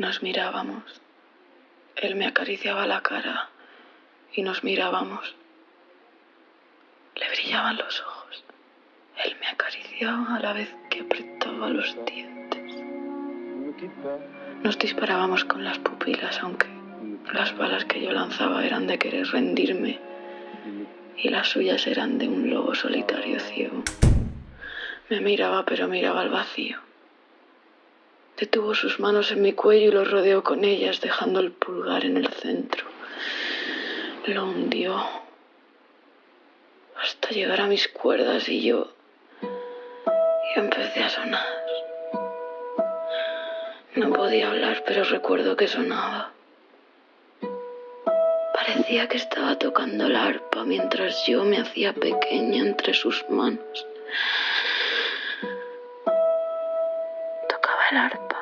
Nos mirábamos. Él me acariciaba la cara y nos mirábamos. Le brillaban los ojos. Él me acariciaba a la vez que apretaba los dientes. Nos disparábamos con las pupilas, aunque las balas que yo lanzaba eran de querer rendirme y las suyas eran de un lobo solitario ciego. Me miraba, pero miraba al vacío. Detuvo sus manos en mi cuello y lo rodeó con ellas, dejando el pulgar en el centro. Lo hundió hasta llegar a mis cuerdas y yo, yo empecé a sonar. No podía hablar, pero recuerdo que sonaba. Parecía que estaba tocando la arpa mientras yo me hacía pequeña entre sus manos. Tocaba el arpa